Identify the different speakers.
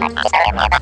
Speaker 1: Bạn sẽ em nhé bạn